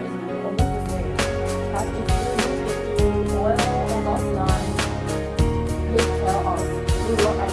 Oil or not naan, lift her off. We will